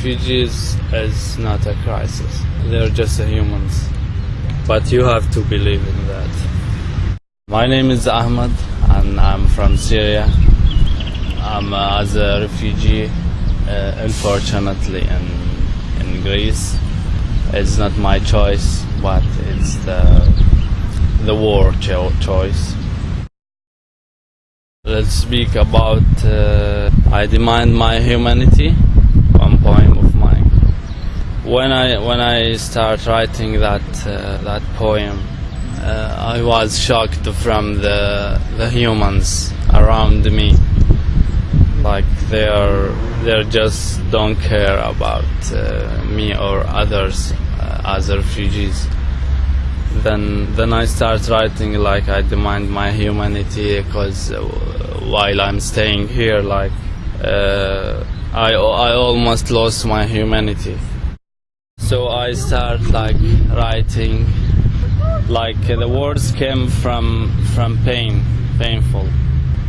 refugees is not a crisis. They're just humans. But you have to believe in that. My name is Ahmed and I'm from Syria. I'm uh, as a refugee, uh, unfortunately, in, in Greece. It's not my choice, but it's the, the war cho- choice. Let's speak about uh, I demand my humanity. One poem of mine. When I when I start writing that uh, that poem, uh, I was shocked from the the humans around me. Like they are they just don't care about uh, me or others uh, as refugees then then I start writing like I demand my humanity because while I'm staying here like uh, I I almost lost my humanity. So I start like writing like the words came from from pain painful.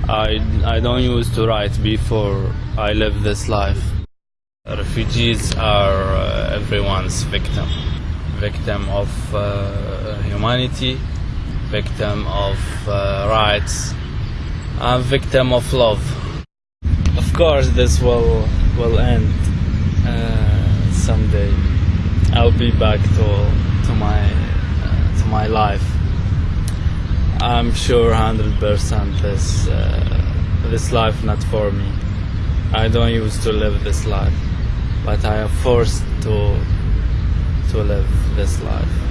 I I don't used to write before I live this life. Refugees are uh, everyone's victim. Victim of uh, humanity, victim of uh, rights, a victim of love. Of course, this will will end uh, someday. I'll be back to to my uh, to my life. I'm sure, hundred percent, this uh, this life not for me. I don't used to live this life, but I am forced to to live this life.